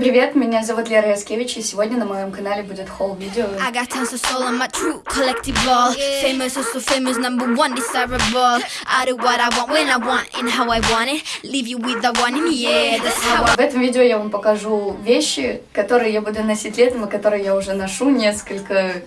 Всем привет, меня зовут Лера Яскевич, и сегодня на моем канале будет холл видео. Oh В этом видео я вам покажу вещи, которые я буду носить летом, и которые я уже ношу несколько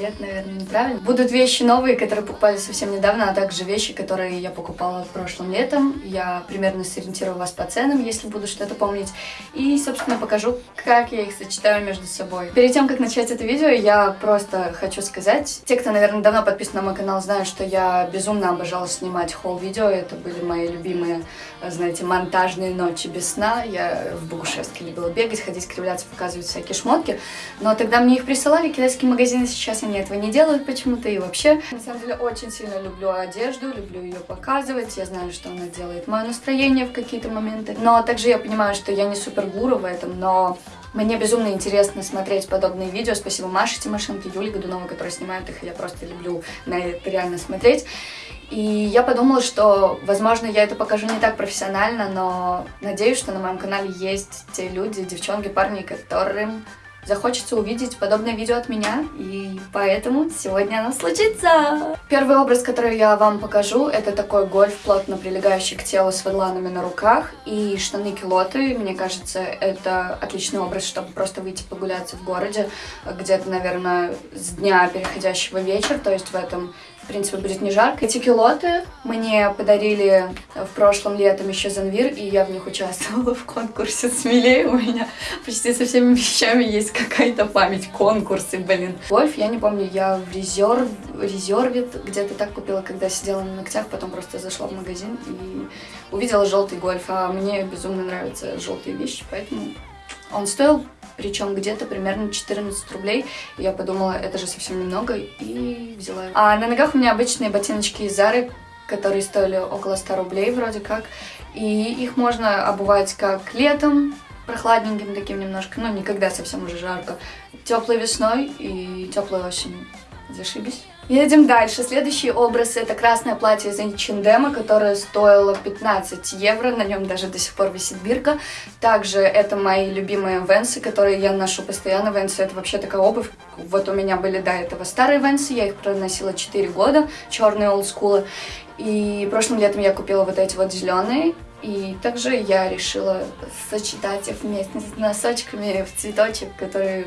лет, наверное, неправильно. Будут вещи новые, которые покупали совсем недавно, а также вещи, которые я покупала прошлым летом. Я примерно сориентирую вас по ценам, если буду что-то помнить. И, собственно, покажу, как я их сочетаю между собой. Перед тем, как начать это видео, я просто хочу сказать, те, кто, наверное, давно подписан на мой канал, знают, что я безумно обожала снимать холл-видео. Это были мои любимые, знаете, монтажные ночи без сна. Я в Богушевске любила бегать, ходить, кривляться, показывать всякие шмотки. Но тогда мне их присылали китайские магазины, сейчас они этого не делают почему-то. И вообще, на самом деле, очень сильно люблю одежду, люблю ее показывать. Я знаю, что она делает мое настроение в какие-то моменты. Но также я понимаю, что я не супер гуру в этом, но мне безумно интересно смотреть подобные видео. Спасибо Маше Тимошенко, Юле Годуновой, которые снимают их. Я просто люблю на это реально смотреть. И я подумала, что, возможно, я это покажу не так профессионально, но надеюсь, что на моем канале есть те люди, девчонки, парни, которым захочется увидеть подобное видео от меня, и поэтому сегодня оно случится. Первый образ, который я вам покажу, это такой гольф, плотно прилегающий к телу с ведланами на руках, и штаны-килоты. Мне кажется, это отличный образ, чтобы просто выйти погуляться в городе, где-то, наверное, с дня переходящего вечер, то есть в этом в принципе, будет не жарко. Эти килоты мне подарили в прошлом летом еще Занвир, и я в них участвовала в конкурсе «Смелее». У меня почти со всеми вещами есть какая-то память, конкурсы, блин. Гольф, я не помню, я в резерв, резервит где-то так купила, когда сидела на ногтях, потом просто зашла в магазин и увидела желтый гольф, а мне безумно нравятся желтые вещи, поэтому он стоил причем где-то примерно 14 рублей. Я подумала, это же совсем немного, и взяла. А на ногах у меня обычные ботиночки из Зары, которые стоили около 100 рублей вроде как. И их можно обувать как летом, прохладненьким таким немножко, ну, никогда совсем уже жарко, теплой весной и теплой осенью. Зашибись. Едем дальше. Следующий образ это красное платье из H&M, которое стоило 15 евро, на нем даже до сих пор висит бирка. Также это мои любимые венсы, которые я ношу постоянно. Венсы это вообще такая обувь. Вот у меня были до этого старые венсы, я их проносила 4 года, черные олдскулы. И прошлым летом я купила вот эти вот зеленые. И также я решила сочетать их вместе с носочками в цветочек, которые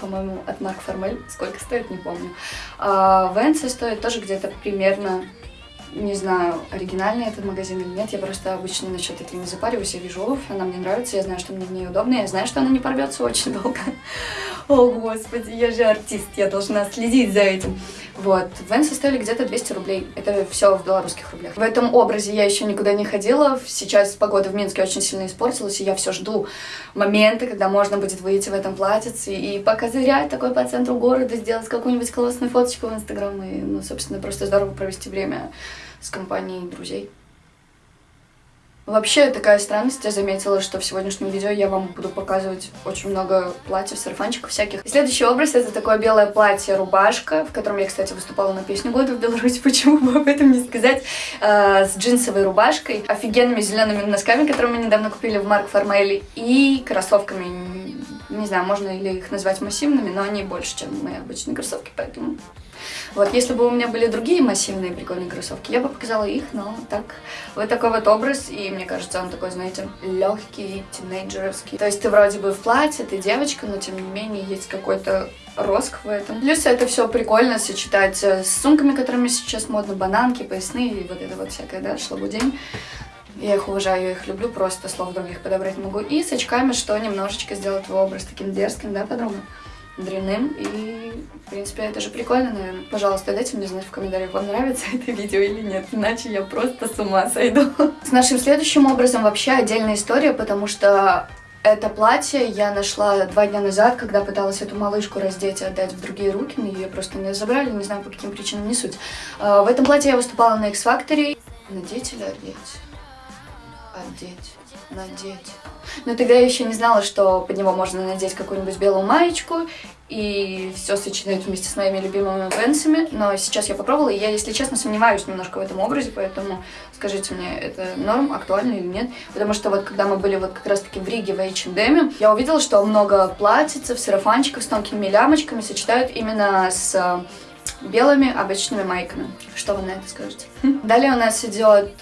по-моему, от Марк Формель. Сколько стоит, не помню. А Венсы стоит тоже где-то примерно не знаю, оригинальный этот магазин или нет, я просто обычно насчет этого не запариваюсь, я вижу обувь, она мне нравится, я знаю, что мне в ней удобно, я знаю, что она не порвется очень долго. О, господи, я же артист, я должна следить за этим. Вот, Венсы стоили где-то 200 рублей, это все в белорусских рублях. В этом образе я еще никуда не ходила, сейчас погода в Минске очень сильно испортилась, и я все жду момента, когда можно будет выйти в этом платьице и покозырять такой по центру города, сделать какую-нибудь классную фоточку в Инстаграм и, ну, собственно, просто здорово провести время с компанией друзей. Вообще, такая странность, я заметила, что в сегодняшнем видео я вам буду показывать очень много платьев, сарафанчиков всяких. И следующий образ это такое белое платье-рубашка, в котором я, кстати, выступала на песню года в Беларуси, почему бы об этом не сказать, э, с джинсовой рубашкой, офигенными зелеными носками, которые мы недавно купили в Марк Формелли, и кроссовками, не знаю, можно ли их назвать массивными, но они больше, чем мои обычные кроссовки, поэтому вот, если бы у меня были другие массивные прикольные кроссовки, я бы показала их, но так, вот такой вот образ, и мне кажется, он такой, знаете, легкий, тинейджеровский. То есть ты вроде бы в платье, ты девочка, но тем не менее есть какой-то роск в этом. Плюс это все прикольно сочетать с сумками, которыми сейчас модно, бананки, поясные и вот это вот всякое, да, шлабудень. Я их уважаю, я их люблю, просто слов других подобрать могу. И с очками, что немножечко сделать твой образ таким дерзким, да, подруга? дрянным. И, в принципе, это же прикольно, наверное. Пожалуйста, дайте мне знать в комментариях, вам нравится это видео или нет, иначе я просто с ума сойду. С нашим следующим образом вообще отдельная история, потому что это платье я нашла два дня назад, когда пыталась эту малышку раздеть и отдать в другие руки, но ее просто не забрали, не знаю по каким причинам, не суть. А, в этом платье я выступала на X-Factor. Надеть или одеть? Одеть, надеть. Но тогда я еще не знала, что под него можно надеть какую-нибудь белую маечку и все сочетать вместе с моими любимыми венсами. Но сейчас я попробовала, и я, если честно, сомневаюсь немножко в этом образе, поэтому скажите мне, это норм, актуально или нет? Потому что вот когда мы были вот как раз-таки в Риге в H&M, я увидела, что много платьицев, сарафанчиков с тонкими лямочками сочетают именно с э, белыми обычными майками. Что вы на это скажете? Далее у нас идет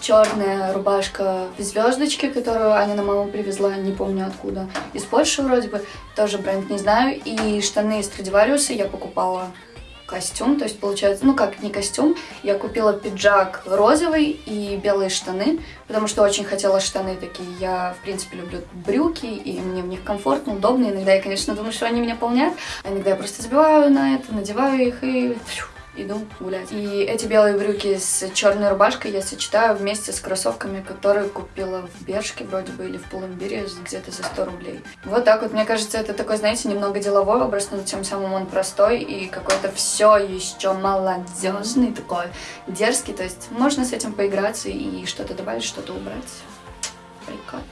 черная рубашка в звездочке, которую Аня на маму привезла, не помню откуда, из Польши вроде бы, тоже бренд не знаю, и штаны из Страдивариуса я покупала костюм, то есть получается, ну как не костюм, я купила пиджак розовый и белые штаны, потому что очень хотела штаны такие, я в принципе люблю брюки, и мне в них комфортно, удобно, иногда я, конечно, думаю, что они меня полнят, а иногда я просто забиваю на это, надеваю их и иду гулять. И эти белые брюки с черной рубашкой я сочетаю вместе с кроссовками, которые купила в Бершке вроде бы или в Пулумбире где-то за 100 рублей. Вот так вот, мне кажется, это такой, знаете, немного деловой образ, но тем самым он простой и какой-то все еще молодежный такой, дерзкий. То есть можно с этим поиграться и что-то добавить, что-то убрать. Прикольно.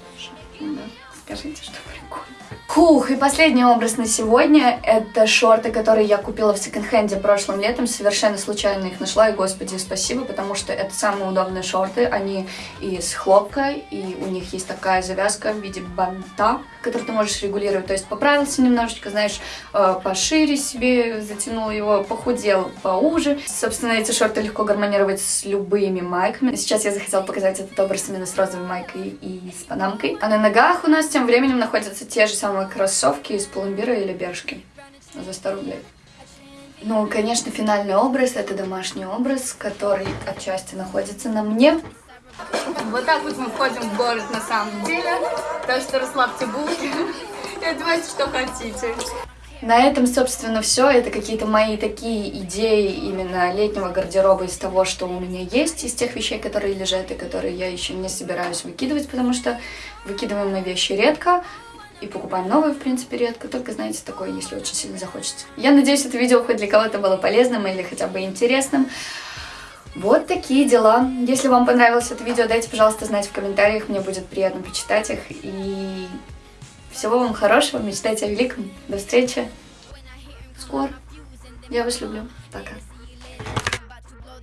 Да. Скажите, что прикольно. Хух, и последний образ на сегодня – это шорты, которые я купила в секонд-хенде прошлым летом. Совершенно случайно их нашла, и, господи, спасибо, потому что это самые удобные шорты. Они из хлопка, и у них есть такая завязка в виде банта, который ты можешь регулировать. То есть поправился немножечко, знаешь, э, пошире себе, затянул его, похудел поуже. Собственно, эти шорты легко гармонировать с любыми майками. Сейчас я захотела показать этот образ именно с розовой майкой и с панамкой. А на ногах у нас тем временем находятся те же самые кроссовки из пломбира или бершки за 100 рублей. Ну, конечно, финальный образ — это домашний образ, который отчасти находится на мне. Вот так вот мы входим в город на самом деле. Так что расслабьте булки и одевайте, что хотите. На этом, собственно, все. Это какие-то мои такие идеи именно летнего гардероба из того, что у меня есть, из тех вещей, которые лежат и которые я еще не собираюсь выкидывать, потому что выкидываем мы вещи редко и покупаем новые, в принципе, редко. Только, знаете, такое, если очень сильно захочется. Я надеюсь, это видео хоть для кого-то было полезным или хотя бы интересным. Вот такие дела. Если вам понравилось это видео, дайте, пожалуйста, знать в комментариях. Мне будет приятно почитать их. И всего вам хорошего. Мечтайте о великом. До встречи. Скоро. Я вас люблю. Пока.